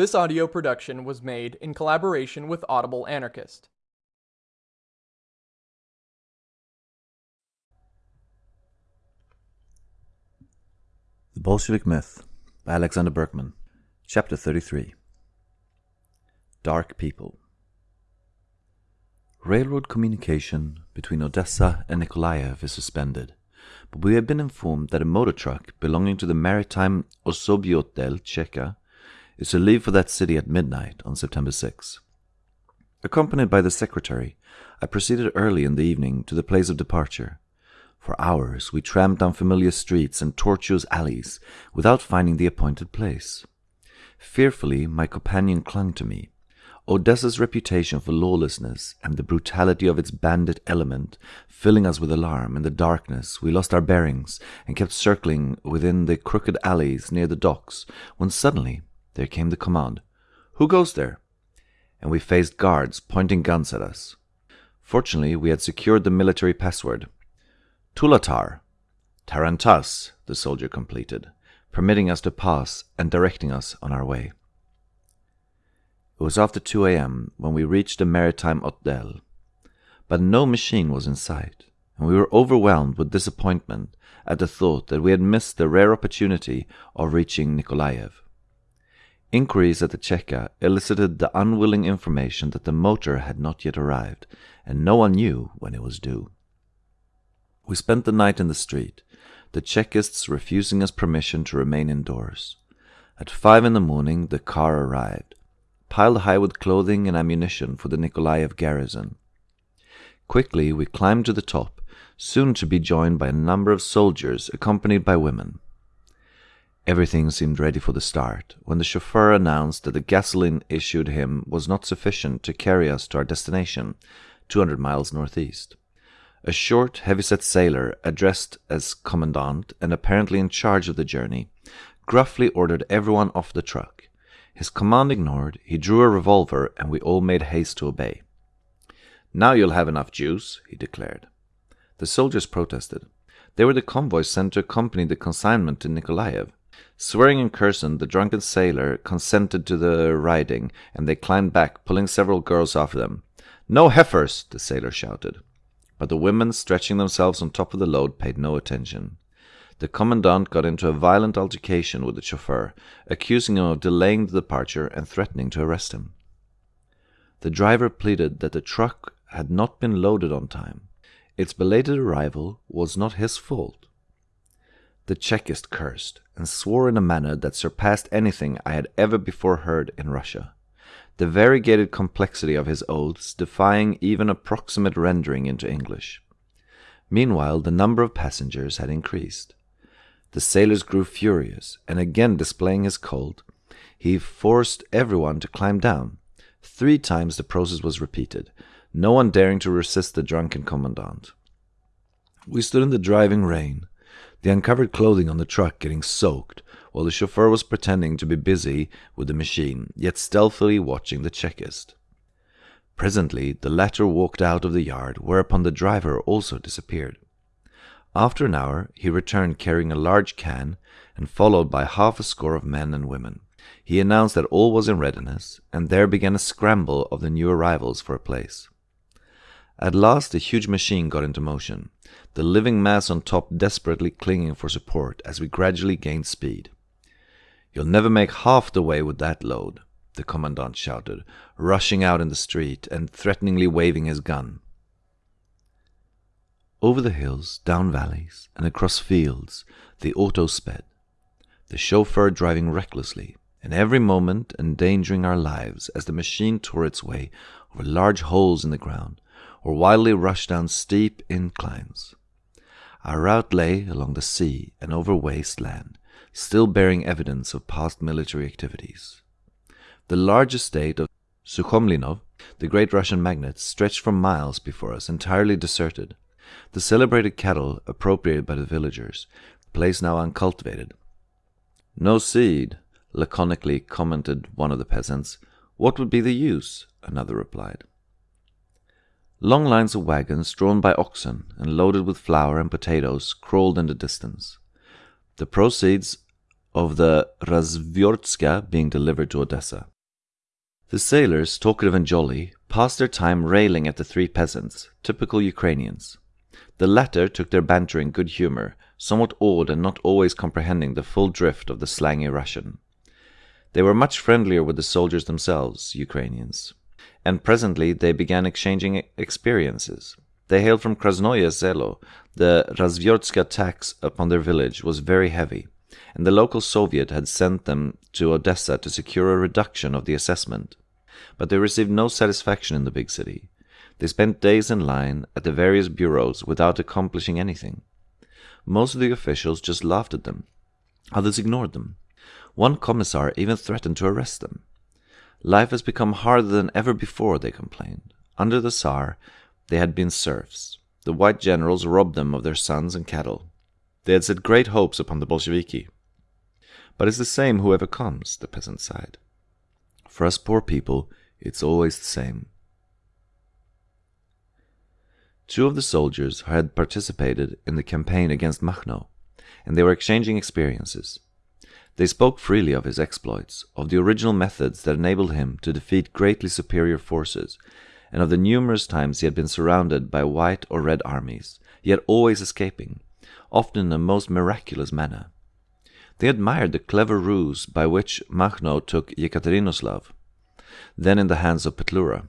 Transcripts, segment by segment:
This audio production was made in collaboration with Audible Anarchist. The Bolshevik Myth by Alexander Berkman, Chapter 33 Dark People. Railroad communication between Odessa and Nikolaev is suspended, but we have been informed that a motor truck belonging to the maritime Osobiotel Cheka is to leave for that city at midnight on September 6. Accompanied by the secretary, I proceeded early in the evening to the place of departure. For hours we tramped down familiar streets and tortuous alleys without finding the appointed place. Fearfully my companion clung to me. Odessa's reputation for lawlessness and the brutality of its bandit element filling us with alarm in the darkness, we lost our bearings and kept circling within the crooked alleys near the docks when suddenly there came the command, Who goes there? And we faced guards pointing guns at us. Fortunately, we had secured the military password. Tulatar. Tarantas, the soldier completed, permitting us to pass and directing us on our way. It was after 2 a.m. when we reached the maritime hotel, but no machine was in sight, and we were overwhelmed with disappointment at the thought that we had missed the rare opportunity of reaching Nikolaev. Inquiries at the Cheka elicited the unwilling information that the motor had not yet arrived, and no one knew when it was due. We spent the night in the street, the Chekists refusing us permission to remain indoors. At five in the morning the car arrived, piled high with clothing and ammunition for the Nikolaev garrison. Quickly we climbed to the top, soon to be joined by a number of soldiers accompanied by women. Everything seemed ready for the start when the chauffeur announced that the gasoline issued him was not sufficient to carry us to our destination, 200 miles northeast. A short, heavy-set sailor, addressed as commandant and apparently in charge of the journey, gruffly ordered everyone off the truck. His command ignored, he drew a revolver and we all made haste to obey. Now you'll have enough juice, he declared. The soldiers protested. They were the convoy sent to accompany the consignment to Nikolaev. Swearing and cursing, the drunken sailor consented to the riding, and they climbed back, pulling several girls after them. No heifers, the sailor shouted but the women, stretching themselves on top of the load, paid no attention. The commandant got into a violent altercation with the chauffeur, accusing him of delaying the departure and threatening to arrest him. The driver pleaded that the truck had not been loaded on time. Its belated arrival was not his fault. The Chekist cursed and swore in a manner that surpassed anything I had ever before heard in Russia the variegated complexity of his oaths defying even approximate rendering into English. Meanwhile, the number of passengers had increased. The sailors grew furious, and again displaying his Colt, he forced everyone to climb down. Three times the process was repeated, no one daring to resist the drunken commandant. We stood in the driving rain, the uncovered clothing on the truck getting soaked, while the chauffeur was pretending to be busy with the machine, yet stealthily watching the Chekist. Presently the latter walked out of the yard, whereupon the driver also disappeared. After an hour he returned carrying a large can, and followed by half a score of men and women. He announced that all was in readiness, and there began a scramble of the new arrivals for a place. At last the huge machine got into motion, the living mass on top desperately clinging for support as we gradually gained speed. You'll never make half the way with that load, the commandant shouted, rushing out in the street and threateningly waving his gun. Over the hills, down valleys, and across fields, the auto sped, the chauffeur driving recklessly, and every moment endangering our lives as the machine tore its way over large holes in the ground or wildly rushed down steep inclines. Our route lay along the sea and over waste land, still bearing evidence of past military activities. The large estate of Sukhomlinov, the great Russian magnate, stretched for miles before us, entirely deserted. The celebrated cattle appropriated by the villagers, the place now uncultivated. No seed, laconically commented one of the peasants. What would be the use? another replied. Long lines of wagons drawn by oxen and loaded with flour and potatoes crawled in the distance. The proceeds of the Razvyortska being delivered to Odessa. The sailors, talkative and jolly, passed their time railing at the three peasants, typical Ukrainians. The latter took their banter in good humor, somewhat awed and not always comprehending the full drift of the slangy Russian. They were much friendlier with the soldiers themselves, Ukrainians, and presently they began exchanging experiences. They hailed from Krasnoye Selo. The Razvyortska tax upon their village was very heavy, and the local Soviet had sent them to Odessa to secure a reduction of the assessment. But they received no satisfaction in the big city. They spent days in line at the various bureaus without accomplishing anything. Most of the officials just laughed at them. Others ignored them. One commissar even threatened to arrest them. Life has become harder than ever before, they complained. Under the Tsar, they had been serfs. The white generals robbed them of their sons and cattle. They had set great hopes upon the Bolsheviki. But it's the same whoever comes, the peasant sighed. For us poor people, it's always the same. Two of the soldiers had participated in the campaign against Makhno, and they were exchanging experiences. They spoke freely of his exploits, of the original methods that enabled him to defeat greatly superior forces, and of the numerous times he had been surrounded by white or red armies, yet always escaping, often in a most miraculous manner. They admired the clever ruse by which Makhno took Yekaterinoslav, then in the hands of Petlura.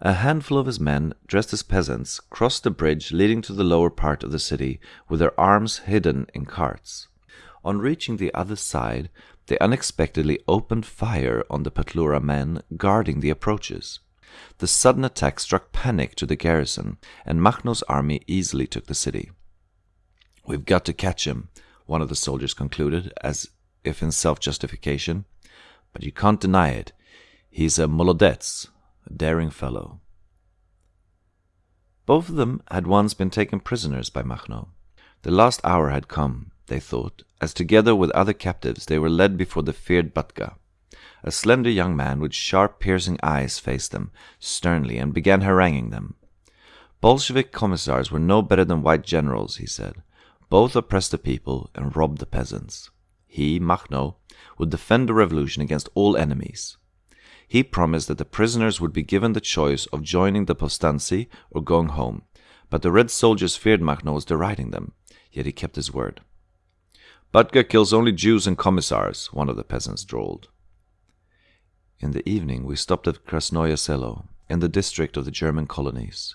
A handful of his men, dressed as peasants, crossed the bridge leading to the lower part of the city with their arms hidden in carts. On reaching the other side, they unexpectedly opened fire on the Petlura men guarding the approaches. The sudden attack struck panic to the garrison, and Makhno's army easily took the city. We've got to catch him, one of the soldiers concluded, as if in self justification. But you can't deny it. He's a molodets, a daring fellow. Both of them had once been taken prisoners by Makhno. The last hour had come, they thought, as together with other captives they were led before the feared Batka. A slender young man with sharp, piercing eyes faced them sternly and began haranguing them. Bolshevik commissars were no better than white generals, he said. Both oppressed the people and robbed the peasants. He, Makhno, would defend the revolution against all enemies. He promised that the prisoners would be given the choice of joining the Povstanci or going home, but the red soldiers feared Makhno was deriding them, yet he kept his word. Batka kills only Jews and commissars, one of the peasants drawled. In the evening we stopped at Krasnoye Selo, in the district of the German colonies.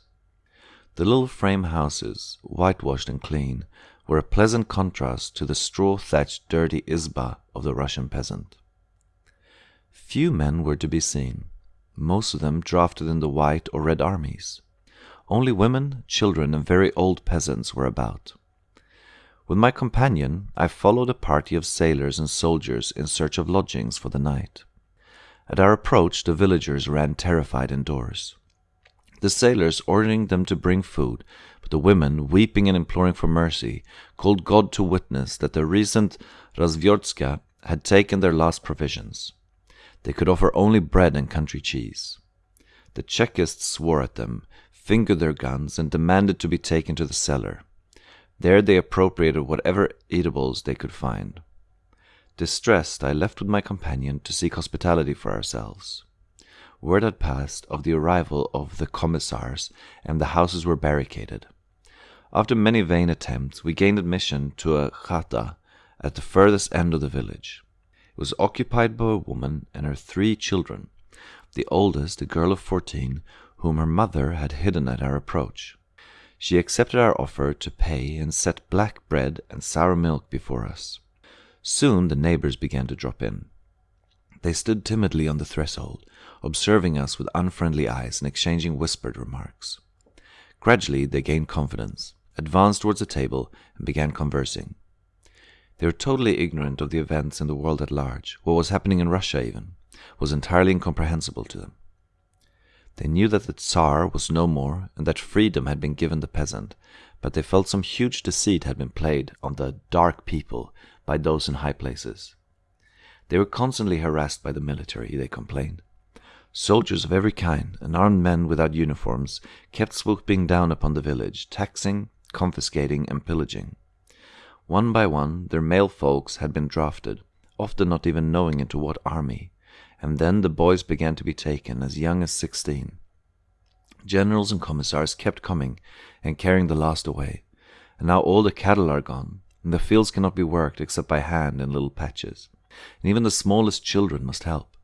The little frame houses, whitewashed and clean, were a pleasant contrast to the straw thatched dirty izba of the Russian peasant. Few men were to be seen, most of them drafted in the white or red armies. Only women, children, and very old peasants were about. With my companion, I followed a party of sailors and soldiers in search of lodgings for the night. At our approach, the villagers ran terrified indoors. The sailors ordering them to bring food, but the women, weeping and imploring for mercy, called God to witness that the recent Razvyortska had taken their last provisions. They could offer only bread and country cheese. The Chekists swore at them, fingered their guns, and demanded to be taken to the cellar. There they appropriated whatever eatables they could find. Distressed, I left with my companion to seek hospitality for ourselves. Word had passed of the arrival of the commissars, and the houses were barricaded. After many vain attempts, we gained admission to a chata at the furthest end of the village. It was occupied by a woman and her three children, the oldest a girl of fourteen, whom her mother had hidden at our approach. She accepted our offer to pay and set black bread and sour milk before us. Soon the neighbors began to drop in. They stood timidly on the threshold, observing us with unfriendly eyes and exchanging whispered remarks. Gradually they gained confidence, advanced towards the table, and began conversing. They were totally ignorant of the events in the world at large. What was happening in Russia, even, was entirely incomprehensible to them. They knew that the Tsar was no more and that freedom had been given the peasant, but they felt some huge deceit had been played on the dark people by those in high places. They were constantly harassed by the military, they complained. Soldiers of every kind and armed men without uniforms kept swooping down upon the village, taxing, confiscating, and pillaging. One by one, their male folks had been drafted, often not even knowing into what army, and then the boys began to be taken as young as sixteen. Generals and commissars kept coming and carrying the last away, and now all the cattle are gone, and the fields cannot be worked except by hand in little patches, and even the smallest children must help.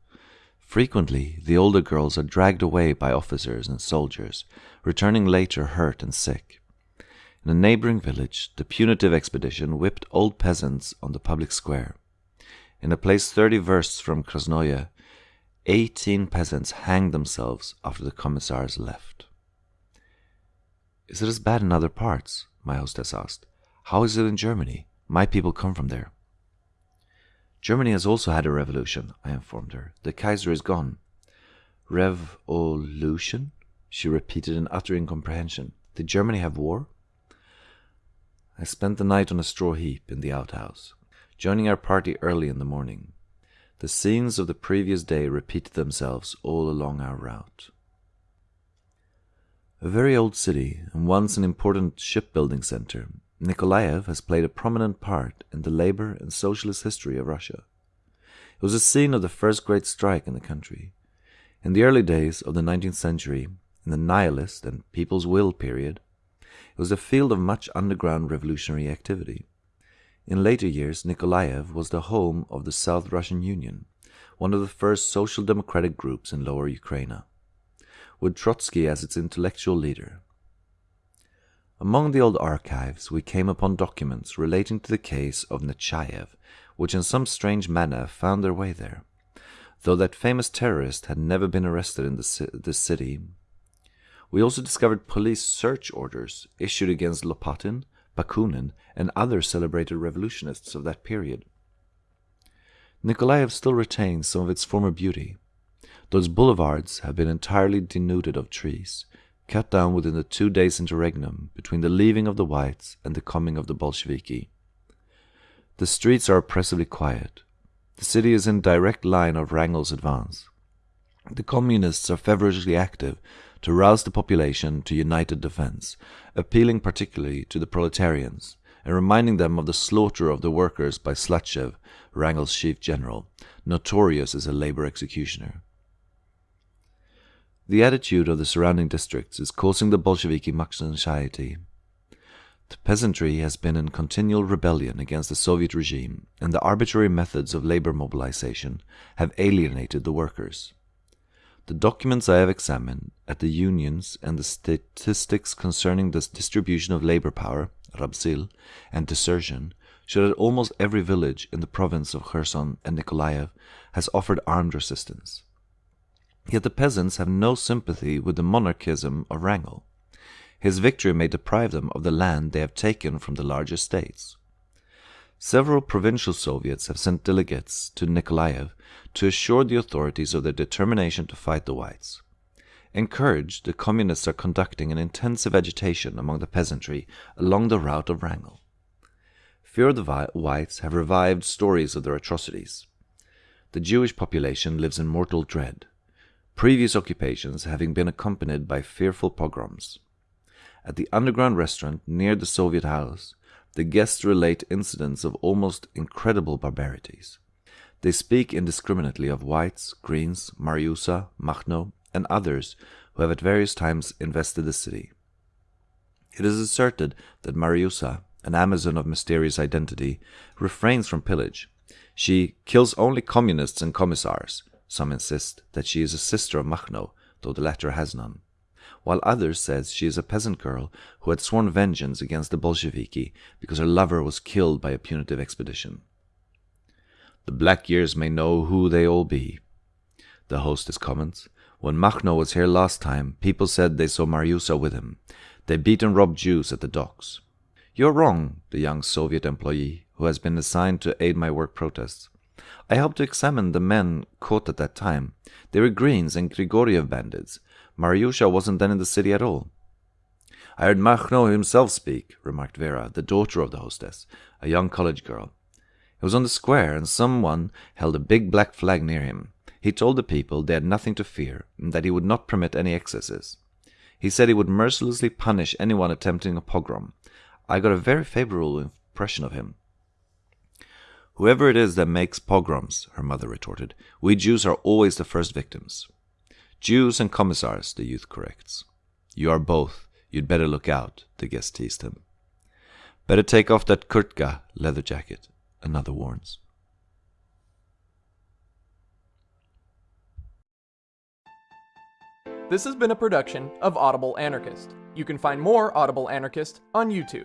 Frequently, the older girls are dragged away by officers and soldiers, returning later hurt and sick. In a neighboring village, the punitive expedition whipped old peasants on the public square. In a place thirty versts from Krasnoye, eighteen peasants hanged themselves after the commissars left. Is it as bad in other parts? my hostess asked. How is it in Germany? My people come from there. Germany has also had a revolution, I informed her. The Kaiser is gone. Revolution? She repeated in utter incomprehension. Did Germany have war? I spent the night on a straw heap in the outhouse, joining our party early in the morning. The scenes of the previous day repeated themselves all along our route. A very old city, and once an important shipbuilding center, Nikolaev has played a prominent part in the labor and socialist history of Russia. It was the scene of the first great strike in the country. In the early days of the 19th century, in the nihilist and people's will period, it was a field of much underground revolutionary activity. In later years, Nikolaev was the home of the South Russian Union, one of the first social democratic groups in Lower Ukraine, with Trotsky as its intellectual leader. Among the old archives, we came upon documents relating to the case of Nechayev, which in some strange manner found their way there, though that famous terrorist had never been arrested in the, the city we also discovered police search orders issued against Lopatin, Bakunin, and other celebrated revolutionists of that period. Nikolaev still retains some of its former beauty. Those boulevards have been entirely denuded of trees, cut down within the two days' interregnum between the leaving of the Whites and the coming of the Bolsheviki. The streets are oppressively quiet. The city is in direct line of Wrangel's advance. The communists are feverishly active to rouse the population to united defense, appealing particularly to the proletarians and reminding them of the slaughter of the workers by Slatchev, Wrangel's chief general, notorious as a labor executioner. The attitude of the surrounding districts is causing the Bolsheviki much anxiety. The peasantry has been in continual rebellion against the Soviet regime, and the arbitrary methods of labor mobilization have alienated the workers. The documents I have examined at the unions and the statistics concerning the distribution of labor power, Rabzil, and desertion show that almost every village in the province of Kherson and Nikolaev has offered armed resistance. Yet the peasants have no sympathy with the monarchism of Wrangel. His victory may deprive them of the land they have taken from the larger states. Several provincial Soviets have sent delegates to Nikolaev to assure the authorities of their determination to fight the Whites. Encouraged, the Communists are conducting an intensive agitation among the peasantry along the route of Wrangel. Fear of the Whites have revived stories of their atrocities. The Jewish population lives in mortal dread, previous occupations having been accompanied by fearful pogroms. At the underground restaurant near the Soviet house, the guests relate incidents of almost incredible barbarities. They speak indiscriminately of whites, greens, Mariusa, Makhno, and others who have at various times invested the city. It is asserted that Mariusa, an Amazon of mysterious identity, refrains from pillage. She kills only communists and commissars. Some insist that she is a sister of Makhno, though the latter has none while others says she is a peasant girl who had sworn vengeance against the Bolsheviki because her lover was killed by a punitive expedition. The black years may know who they all be. The hostess comments, When Makhno was here last time, people said they saw Mariusa with him. They beat and robbed Jews at the docks. You're wrong, the young Soviet employee, who has been assigned to aid my work protests. I helped to examine the men caught at that time. They were Greens and Grigoriev bandits, Mariusha wasn't then in the city at all. I heard Makhno himself speak, remarked Vera, the daughter of the hostess, a young college girl. He was on the square, and someone held a big black flag near him. He told the people they had nothing to fear, and that he would not permit any excesses. He said he would mercilessly punish anyone attempting a pogrom. I got a very favorable impression of him. Whoever it is that makes pogroms, her mother retorted, we Jews are always the first victims. Jews and commissars, the youth corrects. You are both. You'd better look out, the guest teased him. Better take off that kurtka, leather jacket, another warns. This has been a production of Audible Anarchist. You can find more Audible Anarchist on YouTube.